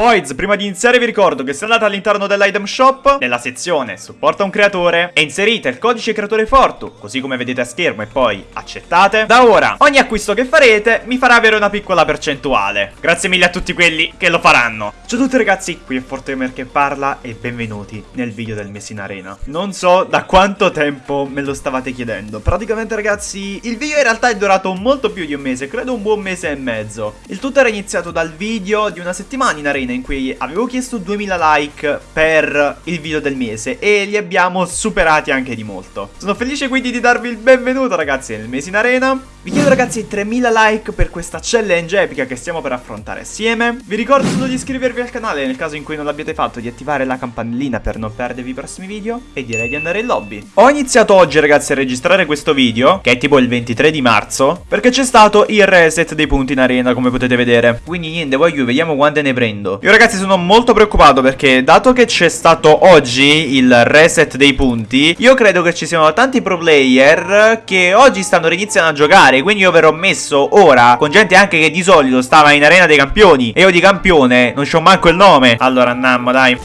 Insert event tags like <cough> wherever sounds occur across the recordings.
Boys, prima di iniziare vi ricordo che se andate all'interno dell'item shop, nella sezione supporta un creatore e inserite il codice creatore Fortu, così come vedete a schermo e poi accettate, da ora ogni acquisto che farete mi farà avere una piccola percentuale. Grazie mille a tutti quelli che lo faranno. Ciao a tutti ragazzi, qui è Fortemer che parla e benvenuti nel video del mese in arena. Non so da quanto tempo me lo stavate chiedendo, praticamente ragazzi il video in realtà è durato molto più di un mese, credo un buon mese e mezzo. Il tutto era iniziato dal video di una settimana in arena in cui avevo chiesto 2000 like per il video del mese e li abbiamo superati anche di molto. Sono felice quindi di darvi il benvenuto ragazzi nel mese in arena. Vi chiedo ragazzi 3000 like per questa challenge epica che stiamo per affrontare assieme. Vi ricordo solo di iscrivervi al canale nel caso in cui non l'abbiate fatto, di attivare la campanellina per non perdervi i prossimi video e direi di andare in lobby. Ho iniziato oggi ragazzi a registrare questo video, che è tipo il 23 di marzo, perché c'è stato il reset dei punti in arena come potete vedere. Quindi niente, voglio vediamo quante ne prendo. Io ragazzi sono molto preoccupato perché dato che c'è stato oggi il reset dei punti Io credo che ci siano tanti pro player che oggi stanno riniziando a giocare. Quindi io verrò messo ora con gente anche che di solito stava in arena dei campioni. E io di campione non c'ho manco il nome. Allora andiamo dai.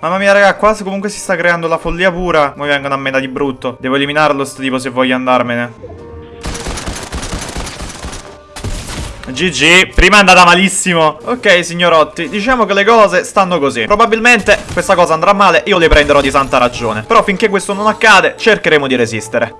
Mamma mia raga, qua comunque si sta creando la follia pura. Poi vengono a me da di brutto. Devo eliminarlo sto tipo se voglio andarmene GG, prima è andata malissimo. Ok signorotti, diciamo che le cose stanno così. Probabilmente questa cosa andrà male Io le prenderò di santa ragione. Però finché questo non accade cercheremo di resistere.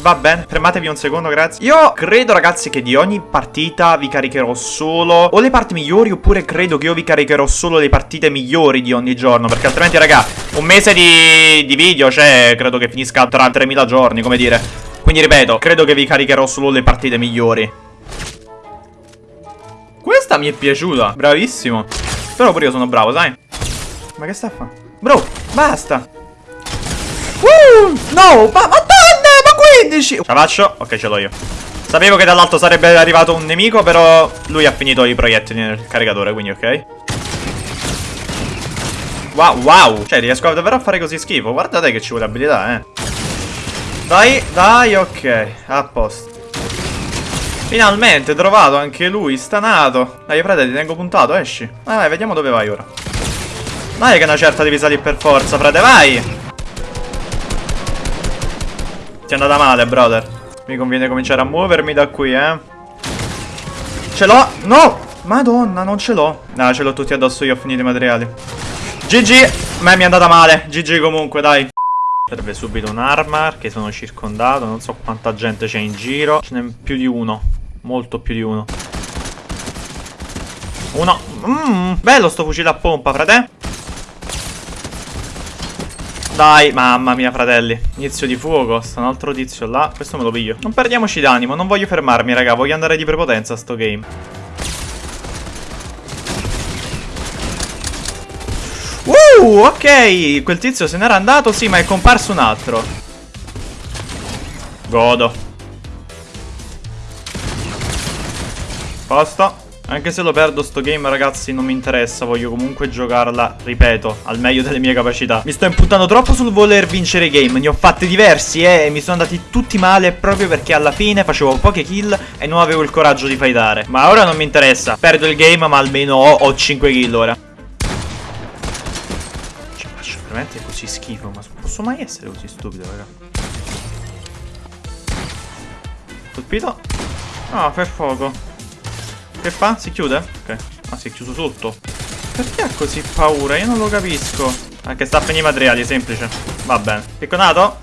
Va bene, fermatevi un secondo, grazie. Io credo ragazzi che di ogni partita vi caricherò solo O le parti migliori oppure credo che io vi caricherò solo le partite migliori di ogni giorno Perché altrimenti raga, un mese di, di video, cioè credo che finisca tra 3000 giorni, come dire quindi ripeto, credo che vi caricherò solo le partite migliori. Questa mi è piaciuta, bravissimo. Però pure io sono bravo, sai? Ma che sta a fare? Bro, basta. Uh, no, ma madonna, ma 15. Ce la faccio? Ok, ce l'ho io. Sapevo che dall'alto sarebbe arrivato un nemico, però lui ha finito i proiettili nel caricatore, quindi ok. Wow, wow. Cioè, riesco davvero a fare così schifo. Guardate che ci vuole abilità, eh. Dai, dai, ok. A posto. Finalmente trovato anche lui, stanato. Dai, frate, ti tengo puntato, esci. Vai, vai, vediamo dove vai ora. Dai che una certa devi salire per forza, frate, vai! Ti è andata male, brother. Mi conviene cominciare a muovermi da qui, eh. Ce l'ho! No! Madonna, non ce l'ho. No, ce l'ho tutti addosso io, ho finito i materiali. GG! Ma mi è andata male. GG comunque, dai. Serve subito un'arma che sono circondato, non so quanta gente c'è in giro. Ce n'è più di uno, molto più di uno. Uno. Mmm, bello sto fucile a pompa, frate. Dai, mamma mia, fratelli. Inizio di fuoco, sta un altro tizio là. Questo me lo piglio. Non perdiamoci d'animo, non voglio fermarmi, raga. Voglio andare di prepotenza a sto game. Uh, ok. Quel tizio se n'era andato, sì, ma è comparso un altro. Godo. Posto. Anche se lo perdo sto game ragazzi non mi interessa Voglio comunque giocarla, ripeto, al meglio delle mie capacità Mi sto impuntando troppo sul voler vincere game Ne ho fatte diversi eh, e mi sono andati tutti male Proprio perché alla fine facevo poche kill E non avevo il coraggio di fightare Ma ora non mi interessa Perdo il game ma almeno ho, ho 5 kill ora veramente così schifo, ma posso mai essere così stupido, raga? Colpito? Ah, per fuoco. Che fa? Si chiude? Ok. Ah, si è chiuso sotto. Perché ha così paura? Io non lo capisco. Anche sta a finire i materiali, semplice. Va bene. Picconato?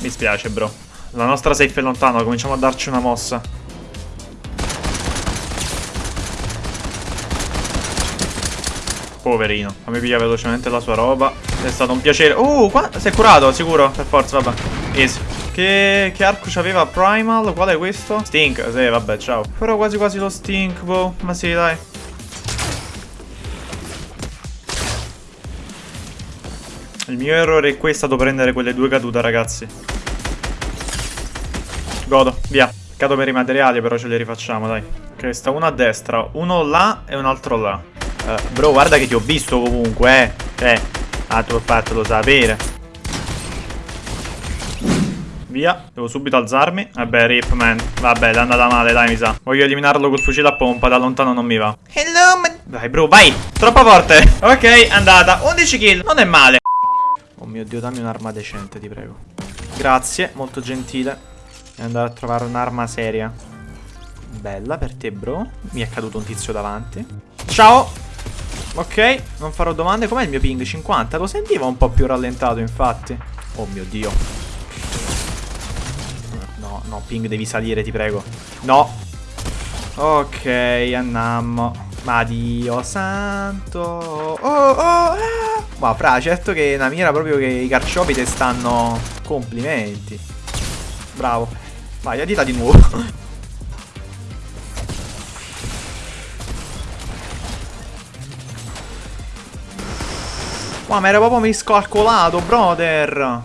Mi spiace, bro. La nostra safe è lontana, cominciamo a darci una mossa. Poverino. Fammi pigliare velocemente la sua roba. È stato un piacere. Uh, qua si è curato, sicuro. Per forza, vabbè. Easy. Che, che arco c'aveva Primal? Qual è questo? Stink. Sì, vabbè, ciao. Però quasi quasi lo stink, boh. Ma sì, dai. Il mio errore qui è stato prendere quelle due cadute, ragazzi. Godo, via. Cado per i materiali, però ce li rifacciamo, dai. Ok, sta uno a destra, uno là e un altro là. Uh, bro, guarda che ti ho visto comunque, eh. Cioè, tu ho fatto sapere. Via, devo subito alzarmi. Vabbè, rip, man. Vabbè, è andata male, dai, mi sa. Voglio eliminarlo col fucile a pompa, da lontano non mi va. Hello, man. Vai, bro, vai. Troppo forte. <laughs> Ok, andata. 11 kill, non è male. Oh mio Dio, dammi un'arma decente, ti prego. Grazie, molto gentile. E andare a trovare un'arma seria. Bella per te, bro. Mi è caduto un tizio davanti. Ciao. Ok, non farò domande. Com'è il mio ping? 50? Lo sentivo un po' più rallentato, infatti. Oh mio Dio. No, no, ping devi salire, ti prego. No. Ok, andiamo. Ma Dio santo. Oh, oh, ah. Ma fra, certo che una mira proprio che i carciopi te stanno... Complimenti. Bravo. Vai, adita di nuovo. <laughs> Ma mi ero proprio miscalcolato, brother.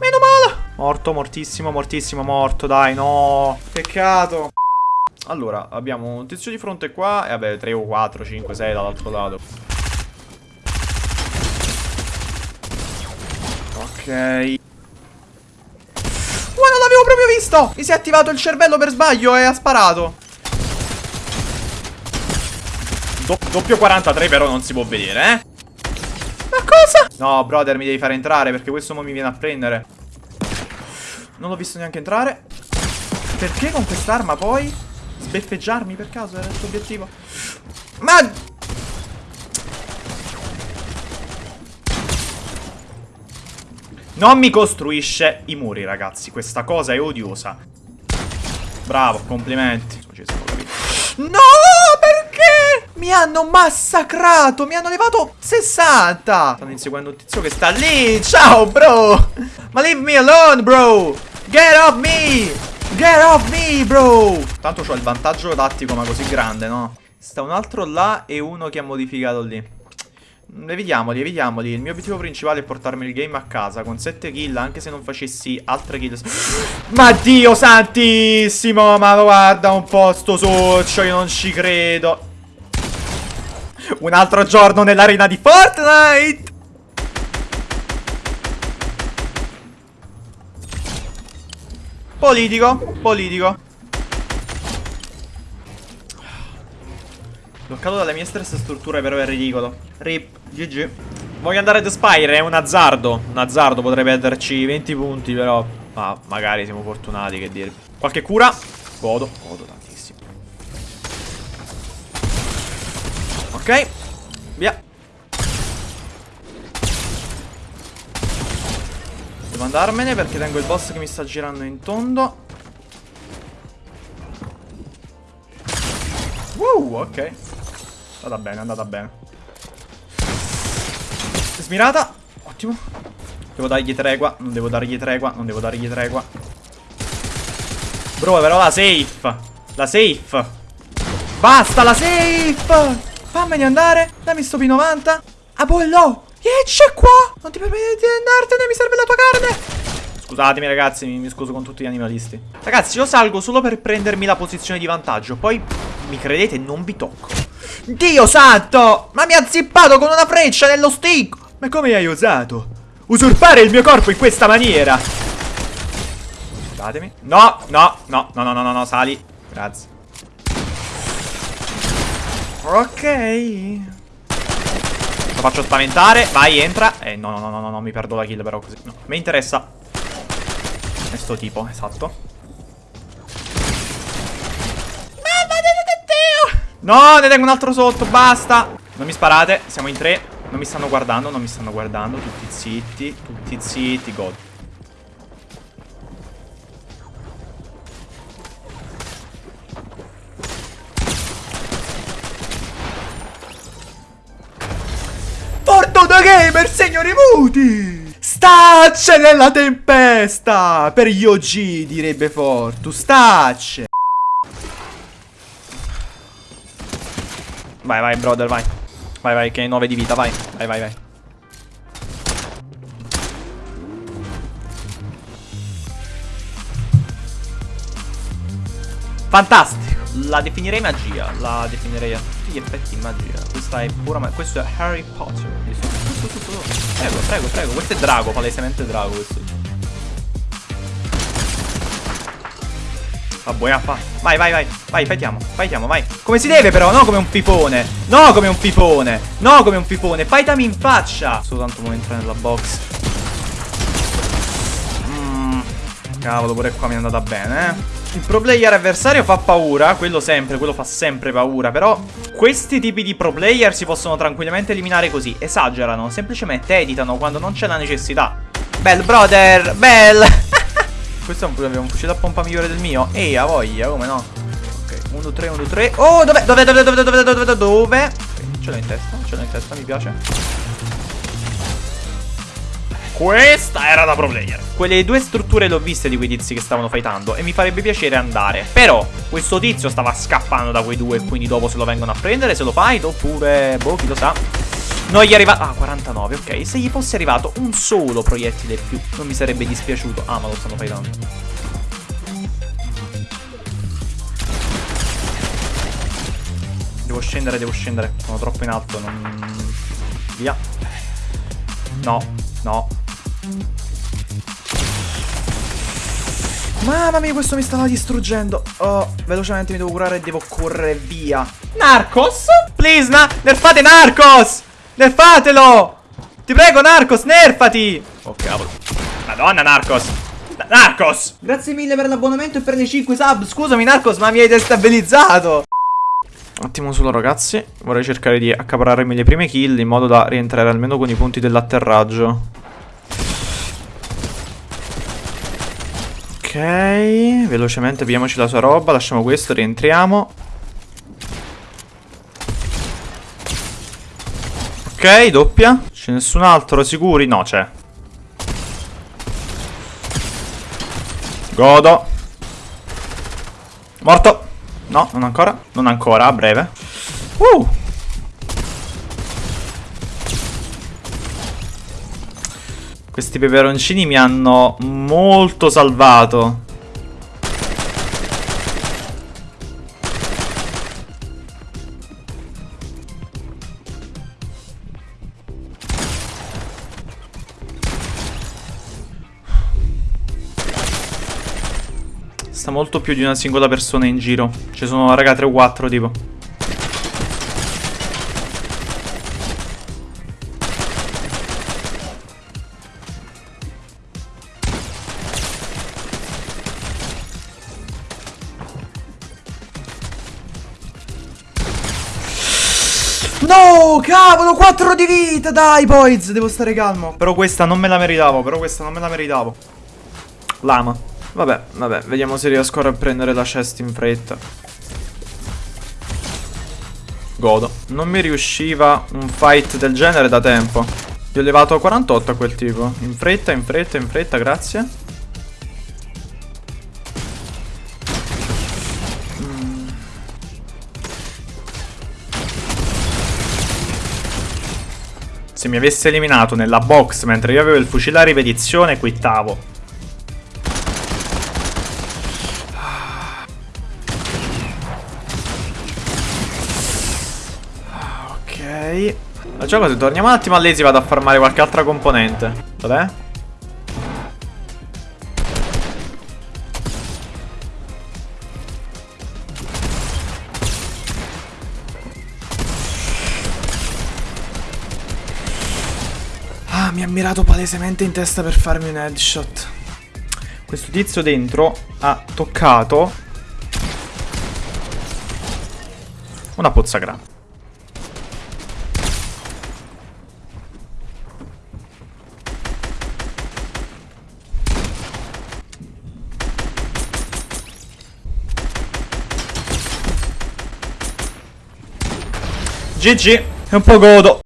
Meno male. Morto, mortissimo, mortissimo, morto, dai, no. Peccato. Allora, abbiamo un tizio di fronte qua e vabbè, 3 o 4, 5, 6 dall'altro lato. Ok. Ma non l'avevo proprio visto! Mi si è attivato il cervello per sbaglio e ha sparato. Do doppio 43 però non si può vedere, eh. Ma cosa? No, brother, mi devi fare entrare perché questo mo mi viene a prendere. Non l'ho visto neanche entrare. Perché con quest'arma poi? Sbeffeggiarmi per caso era il tuo obiettivo? Ma... Non mi costruisce i muri, ragazzi. Questa cosa è odiosa. Bravo, complimenti. No! Mi hanno massacrato Mi hanno levato 60 Stanno inseguendo un tizio che sta lì Ciao bro Ma leave me alone bro Get off me Get off me bro Tanto ho il vantaggio tattico ma così grande no Sta un altro là e uno che ha modificato lì Evitiamoli, evitiamoli. Il mio obiettivo principale è portarmi il game a casa con 7 kill, anche se non facessi altre kill. <gasps> Ma Dio santissimo! Ma guarda un po' sto soccio, io non ci credo. Un altro giorno nell'arena di Fortnite! Politico, politico. Bloccato dalle mie stesse strutture però è ridicolo. Rip, GG. Voglio andare ad Spire, è un azzardo. Un azzardo, potrebbe perderci 20 punti però. Ma magari siamo fortunati, che dire. Qualche cura? Godo, godo tantissimo. Ok Via. Devo andarmene perché tengo il boss che mi sta girando in tondo. Wow, ok. Andata bene, andata bene. Smirata. Ottimo. Devo dargli tregua Non devo dargli tregua Non devo dargli tregua. Bro, però la safe. La safe. Basta la safe Fammene andare. Dammi sto P90. Apollo. E c'è qua. Non ti permetti di andartene. Mi serve la tua carne. Scusatemi ragazzi, mi, mi, scuso con tutti gli animalisti Ragazzi, io salgo solo per prendermi la posizione di vantaggio Poi, mi credete, non vi tocco Dio santo! Ma mi ha zippato con una freccia nello stick Ma come hai osato? Usurpare il mio corpo in questa maniera Scusatemi No, no, no, no, no, no, no, sali Grazie Ok. Lo faccio spaventare. Vai, entra. Eh, no, no, no, no, no, mi perdo la kill però così. No, mi interessa. È sto tipo, esatto. No, ne tengo un altro sotto, basta. Non mi sparate, siamo in tre. Non mi stanno guardando, non mi stanno guardando. Tutti zitti, tutti zitti, god. Gamer, signori muti! Stacce nella tempesta! Per gli OG, direbbe Fortu. Stacce! Vai, vai, brother, vai. Vai, vai, che hai 9 di vita, vai. Vai, vai, vai. Fantastico. La definirei magia. La definirei gli effetti magia. Questa è pura magia. Questo è Harry Potter. Prego, prego, prego. Questo è drago, palesemente drago questo. Buona fa. Vai, vai, vai. Vai, fightiamo. Fightiamo, vai. Come si deve però, no come un pipone. No come un pipone. No come un pipone. Fightami in faccia. Soltanto mo entrare nella box. Mm. Cavolo, pure qua mi è andata bene, eh. Il pro player avversario fa paura, quello sempre, quello fa sempre paura, però questi tipi di pro player si possono tranquillamente eliminare così, esagerano, semplicemente editano quando non c'è la necessità. Bell brother, bell! <laughs> Questo è un, un fucile a pompa migliore del mio? Ehi, a voglia, come no? Ok, 1, 2, 3, 1, 2, 3. Oh, dov'è? Dov'è? Dov'è? Dov'è? Dov'è? Dov'è? Dov'è? Dove? Ok, ce l'ho in testa, ce l'ho in testa, mi piace. Questa era da pro player. Quelle due strutture le ho viste di quei tizi che stavano fightando e mi farebbe piacere andare. Però questo tizio stava scappando da quei due, quindi dopo se lo vengono a prendere, se lo fight oppure, boh, chi lo sa. Non gli è arrivato... Ah, 49, ok. Se gli fosse arrivato un solo proiettile più, non mi sarebbe dispiaciuto. Ah, ma lo stanno fightando. Devo scendere, devo scendere. Sono troppo in alto, non... Via. No, no. Mamma mia, questo mi stava distruggendo. Oh, velocemente mi devo curare e devo correre via. Narcos? Please, na nerfate Narcos! Nerfatelo! Ti prego, Narcos, nerfati! Oh, cavolo. Madonna, Narcos. Narcos! Grazie mille per l'abbonamento e per le 5 sub. Scusami, Narcos, ma mi hai destabilizzato. Un attimo solo, ragazzi. Vorrei cercare di accapararmi le prime kill in modo da rientrare almeno con i punti dell'atterraggio. Ok, velocemente vediamoci la sua roba, lasciamo questo, rientriamo. Ok, doppia. C'è nessun altro, sicuri? No, c'è. Godo. Morto. No, non ancora. Non ancora, a breve. Uh. Questi peperoncini mi hanno molto salvato. Sta molto più di una singola persona in giro. Ci sono, raga, 3 o 4 tipo. No, cavolo, 4 di vita, dai, boys, devo stare calmo. Però questa non me la meritavo, però questa non me la meritavo. Lama. Vabbè, vabbè, vediamo se riesco a prendere la chest in fretta. Godo. Non mi riusciva un fight del genere da tempo. Gli ho levato 48 a quel tipo. In fretta, in fretta, in fretta, grazie. Se mi avesse eliminato nella box mentre io avevo il fucile a ripetizione, quittavo. Facciamo così, torniamo un attimo a Lazy vado a farmare qualche altra componente. Dov'è? Mi ha mirato palesemente in testa per farmi un headshot. Questo tizio dentro ha toccato una pozza grande. GG, è un po' godo.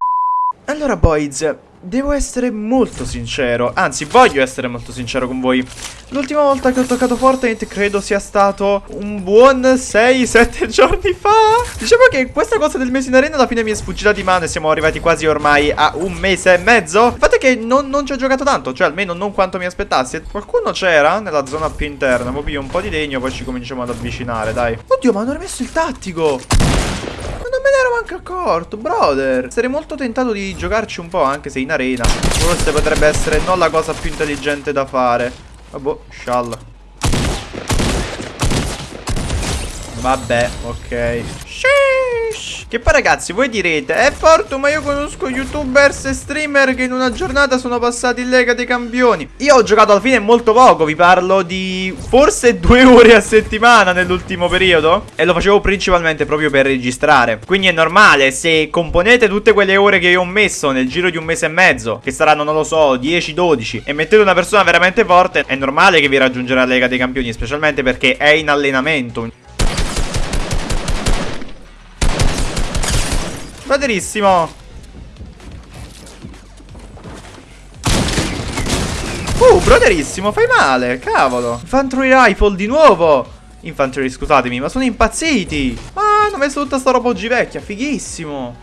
Allora boys, devo essere molto sincero, anzi voglio essere molto sincero con voi. L'ultima volta che ho toccato Fortnite credo sia stato un buon 6-7 <laughs> giorni fa. Diciamo che questa cosa del mese in arena alla fine mi è sfuggita di mano e siamo arrivati quasi ormai a un mese e mezzo. Il fatto è che non, non ci ho giocato tanto, cioè almeno non quanto mi aspettassi. Qualcuno c'era nella zona più interna, poi un po' di legno, poi ci cominciamo ad avvicinare, dai. Oddio, ma hanno rimesso il tattico! Me ne ero manco accorto, brother. Sarei molto tentato di giocarci un po', anche se in arena. Forse potrebbe essere non la cosa più intelligente da fare. Vabbè, scialla. Vabbè, ok. Sheesh. Che poi ragazzi, voi direte, è forte ma io conosco youtubers e streamer che in una giornata sono passati in Lega dei Campioni. Io ho giocato alla fine molto poco, vi parlo di forse <laughs> due ore a settimana nell'ultimo periodo. E lo facevo principalmente proprio per registrare. Quindi è normale, se componete tutte quelle ore che io ho messo nel giro di un mese e mezzo, che saranno, non lo so, 10-12, e mettete una persona veramente forte, è normale che vi raggiungerà la Lega dei Campioni, specialmente perché è in allenamento. Braderissimo Uh, broderissimo, fai male, cavolo. Infantry rifle di nuovo. Infantry, scusatemi, ma sono impazziti. Ah, hanno messo tutta sta roba oggi vecchia, fighissimo.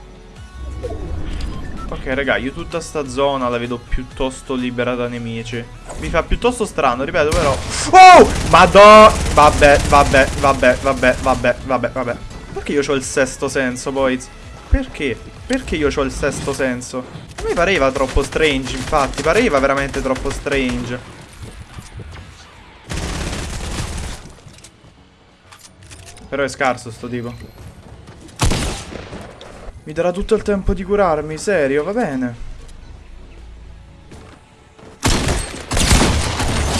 Ok, raga, io tutta sta zona la vedo piuttosto libera da nemici. Mi fa piuttosto strano, ripeto, però. Oh, madò Vabbè, vabbè, vabbè, vabbè, vabbè, vabbè, vabbè. Perché io ho il sesto senso, boys? Perché? Perché io ho il sesto senso? A me pareva troppo strange, infatti. Pareva veramente troppo strange. Però è scarso sto tipo. Mi darà tutto il tempo di curarmi, serio, va bene.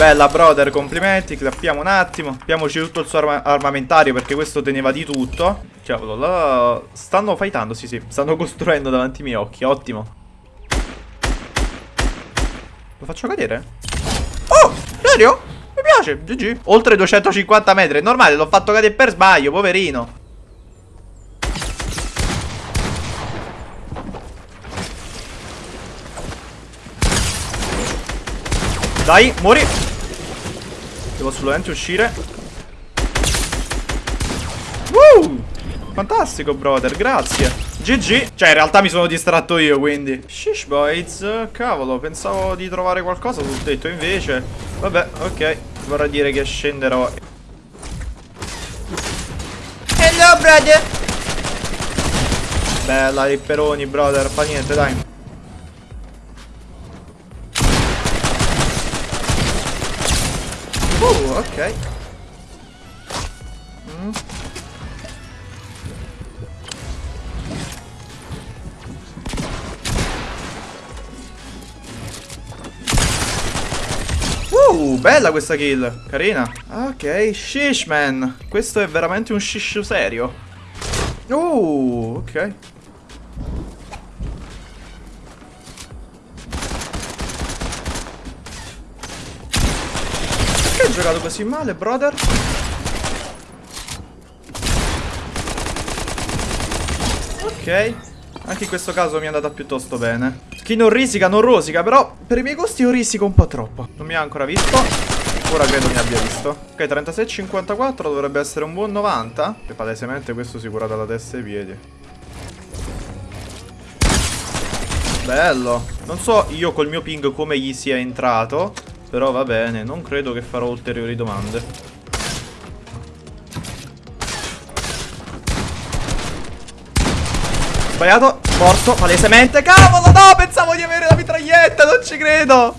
Bella brother, complimenti, clappiamo un attimo. Appiamoci tutto il suo arma armamentario perché questo teneva di tutto. Cavolo, là... Stanno fightando, sì sì Stanno <laughs> costruendo davanti ai miei occhi, ottimo. Lo faccio cadere? Oh, serio? Mi piace, GG Oltre 250 metri, è normale, l'ho fatto cadere per sbaglio, poverino. Dai, muori Devo assolutamente uscire. Woo! Fantastico, brother, grazie. GG Cioè, in realtà mi sono distratto io, quindi. Shish, boys Cavolo, pensavo di trovare qualcosa sul tetto Invece, vabbè, ok Vorrà dire che scenderò. Hello, brother. Bella, ripperoni, brother Fa niente, dai ok. Mm. Uh, bella questa kill. Carina. Ok, shish man. Questo è veramente un shish serio. Uh, ok. Giocato così male, brother? Ok. Anche in questo caso mi è andata piuttosto bene. Chi non risica non rosica, però per i miei gusti io risico un po' troppo. Non mi ha ancora visto. Ora credo mi abbia visto. Ok, 36,54 dovrebbe essere un buon 90. E palesemente questo si cura dalla testa e i piedi. Bello. Non so io col mio ping come gli sia entrato. Però va bene, non credo che farò ulteriori domande. Sbagliato, morto, palesemente. Cavolo, no, pensavo di avere la mitraglietta, non ci credo.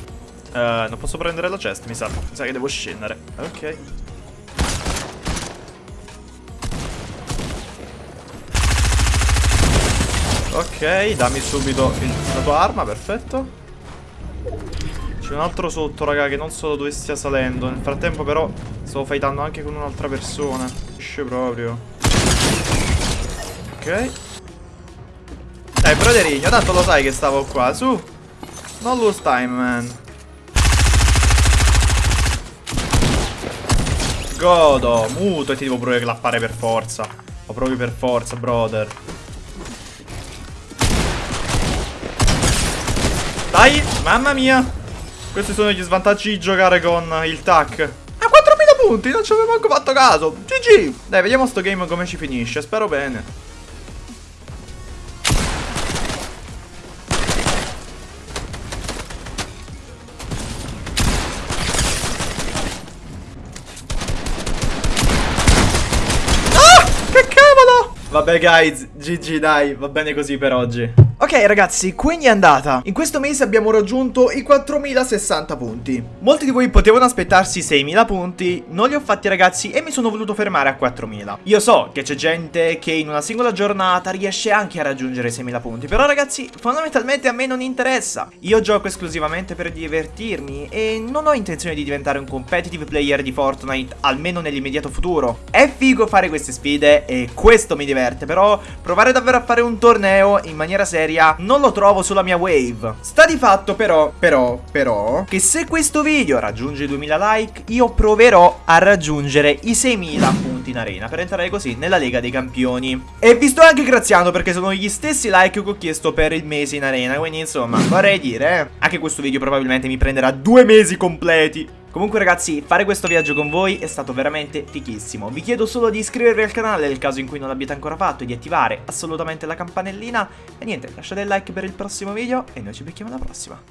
Uh, non posso prendere la chest, mi sa. Mi sa che devo scendere. Ok. Ok, dammi subito il, la tua arma, perfetto. C'è un altro sotto, raga, che non so dove stia salendo. Nel frattempo, però, stavo fightando anche con un'altra persona. Esce proprio. Ok. Dai, broderino, tanto lo sai che stavo qua. Su. Non lose time, man. Godo, muto e ti devo pure clappare per forza. Lo proprio per forza, brother. Dai, mamma mia. Questi sono gli svantaggi di giocare con il tac. A 4000 punti, non ci avevo manco fatto caso. GG. Dai, vediamo sto game come ci finisce. Spero bene. Vabbè guys, GG dai, va bene così per oggi. Ok ragazzi, quindi è andata. In questo mese abbiamo raggiunto i 4060 punti. Molti di voi potevano aspettarsi 6000 punti, non li ho fatti ragazzi e mi sono voluto fermare a 4000. Io so che c'è gente che in una singola giornata riesce anche a raggiungere i 6000 punti, però ragazzi, fondamentalmente a me non interessa. Io gioco esclusivamente per divertirmi e non ho intenzione di diventare un competitive player di Fortnite, almeno nell'immediato futuro. È figo fare queste sfide e questo mi diverte, però provare davvero a fare un torneo in maniera seria seria non lo trovo sulla mia wave. Sta di fatto però, però, però, che se questo video raggiunge i 2000 like, io proverò a raggiungere i 6000 punti in arena per entrare così nella Lega dei Campioni. E vi sto anche graziando perché sono gli stessi like che ho chiesto per il mese in arena, quindi insomma, vorrei dire, eh, anche questo video probabilmente mi prenderà due mesi completi. Comunque ragazzi, fare questo viaggio con voi è stato veramente fichissimo. Vi chiedo solo di iscrivervi al canale nel caso in cui non l'abbiate ancora fatto e di attivare assolutamente la campanellina. E niente, lasciate il like per il prossimo video e noi ci becchiamo alla prossima.